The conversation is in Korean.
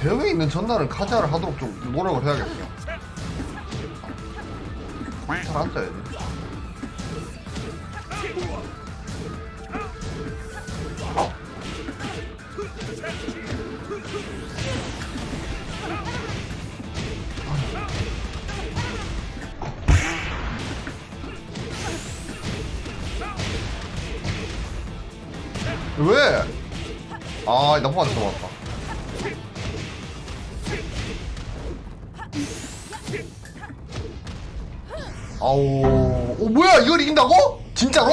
대형에 있는 전날은 카자를 하도록 좀 노력을 해야겠어. 잘 앉아야지. 왜? 아, 거 들어왔다. 아우, 어, 뭐야, 이걸 이긴다고? 진짜로?